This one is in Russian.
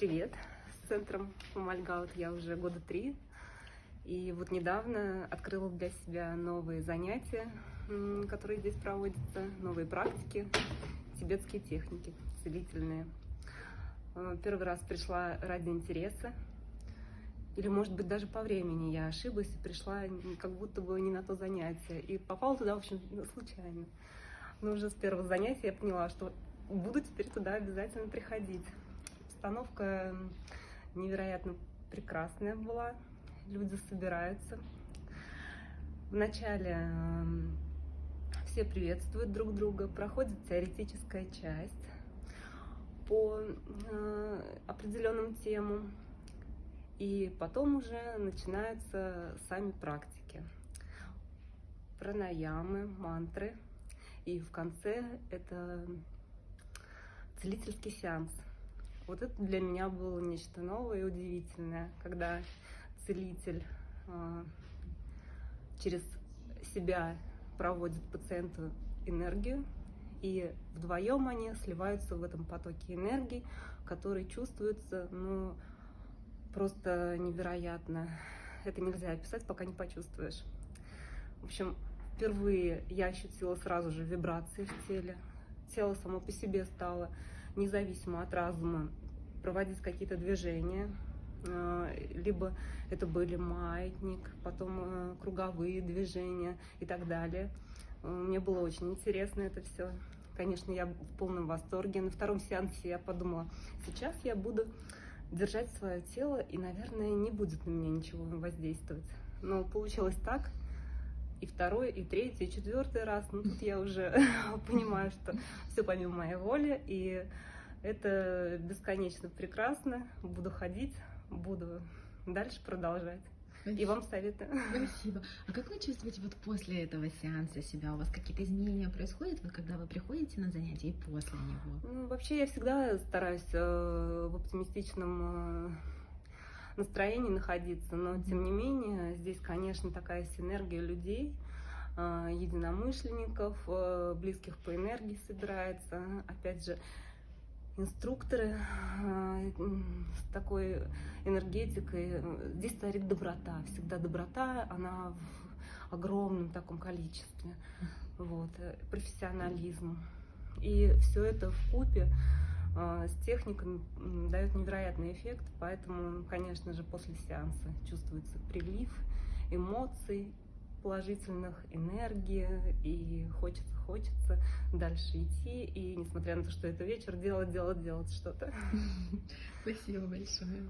привет! С центром Мальгаут я уже года три. И вот недавно открыла для себя новые занятия, которые здесь проводятся, новые практики, тибетские техники целительные. Э, первый раз пришла ради интереса, или, может быть, даже по времени я ошиблась и пришла как будто бы не на то занятие. И попала туда, в общем, случайно. Но уже с первого занятия я поняла, что буду теперь туда обязательно приходить. Обстановка невероятно прекрасная была. Люди собираются. Вначале все приветствуют друг друга, проходит теоретическая часть по э, определенным темам. И потом уже начинаются сами практики. Пранаямы, мантры. И в конце это целительский сеанс. Вот это для меня было нечто новое и удивительное, когда целитель э, через себя проводит пациенту энергию, и вдвоем они сливаются в этом потоке энергии, который чувствуется, ну, просто невероятно. Это нельзя описать, пока не почувствуешь. В общем, впервые я ощутила сразу же вибрации в теле. Тело само по себе стало независимо от разума проводить какие-то движения. А, либо это были маятник, потом э, круговые движения и так далее. Мне было очень интересно это все. Конечно, я в полном восторге. На втором сеансе я подумала, сейчас я буду держать свое тело, и, наверное, не будет на меня ничего воздействовать. Но получилось так, и второй, и третий, и четвертый раз. Ну, тут я уже понимаю, что все помимо моей воли, и это бесконечно прекрасно. Буду ходить, буду дальше продолжать. Спасибо. И вам советую. Спасибо. А как вы чувствуете вот после этого сеанса себя? У вас какие-то изменения происходят, вот, когда вы приходите на занятия и после него? Ну, вообще я всегда стараюсь э, в оптимистичном э, настроении находиться, но тем не менее здесь, конечно, такая синергия людей, э, единомышленников, э, близких по энергии собирается. Опять же, инструкторы э, с такой энергетикой. Здесь царит доброта, всегда доброта, она в огромном таком количестве, вот, э, профессионализм. И все это в купе с техникой дает невероятный эффект, поэтому, конечно же, после сеанса чувствуется прилив эмоций, положительных, энергии, и хочется, хочется дальше идти, и несмотря на то, что это вечер, делать, делать, делать что-то. Спасибо большое.